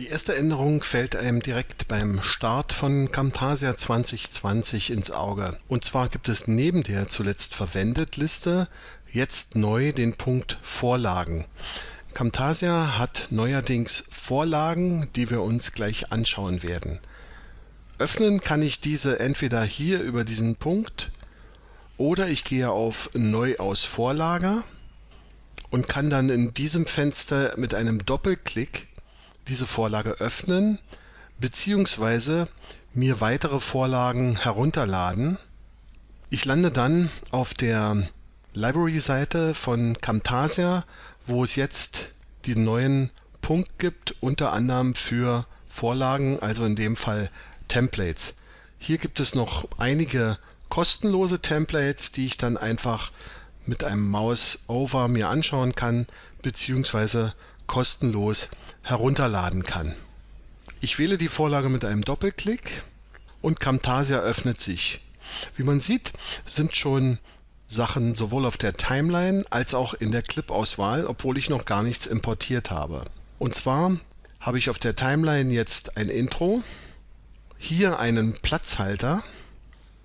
Die erste Änderung fällt einem direkt beim Start von Camtasia 2020 ins Auge. Und zwar gibt es neben der zuletzt verwendet Liste jetzt neu den Punkt Vorlagen. Camtasia hat neuerdings Vorlagen, die wir uns gleich anschauen werden. Öffnen kann ich diese entweder hier über diesen Punkt oder ich gehe auf Neu aus Vorlage und kann dann in diesem Fenster mit einem Doppelklick diese Vorlage öffnen bzw. mir weitere Vorlagen herunterladen. Ich lande dann auf der Library-Seite von Camtasia, wo es jetzt den neuen Punkt gibt, unter anderem für Vorlagen, also in dem Fall Templates. Hier gibt es noch einige kostenlose Templates, die ich dann einfach mit einem Mouse-Over mir anschauen kann, beziehungsweise kostenlos herunterladen kann. Ich wähle die Vorlage mit einem Doppelklick und Camtasia öffnet sich. Wie man sieht, sind schon Sachen sowohl auf der Timeline als auch in der Clip-Auswahl, obwohl ich noch gar nichts importiert habe. Und zwar habe ich auf der Timeline jetzt ein Intro, hier einen Platzhalter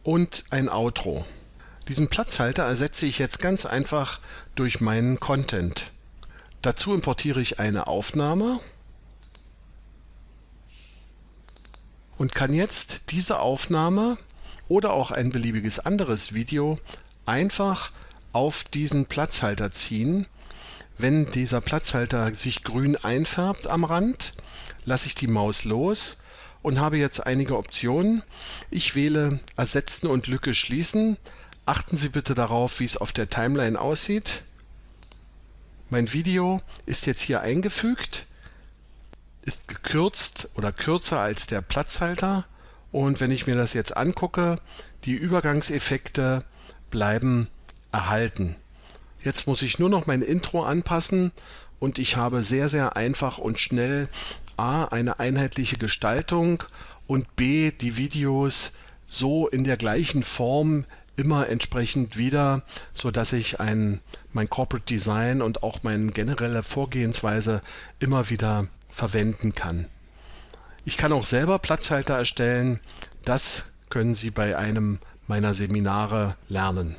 und ein Outro. Diesen Platzhalter ersetze ich jetzt ganz einfach durch meinen Content. Dazu importiere ich eine Aufnahme und kann jetzt diese Aufnahme oder auch ein beliebiges anderes Video einfach auf diesen Platzhalter ziehen. Wenn dieser Platzhalter sich grün einfärbt am Rand, lasse ich die Maus los und habe jetzt einige Optionen. Ich wähle Ersetzen und Lücke schließen. Achten Sie bitte darauf, wie es auf der Timeline aussieht. Mein Video ist jetzt hier eingefügt, ist gekürzt oder kürzer als der Platzhalter und wenn ich mir das jetzt angucke, die Übergangseffekte bleiben erhalten. Jetzt muss ich nur noch mein Intro anpassen und ich habe sehr, sehr einfach und schnell A, eine einheitliche Gestaltung und B, die Videos so in der gleichen Form immer entsprechend wieder, so dass ich ein, mein Corporate Design und auch meine generelle Vorgehensweise immer wieder verwenden kann. Ich kann auch selber Platzhalter erstellen. Das können Sie bei einem meiner Seminare lernen.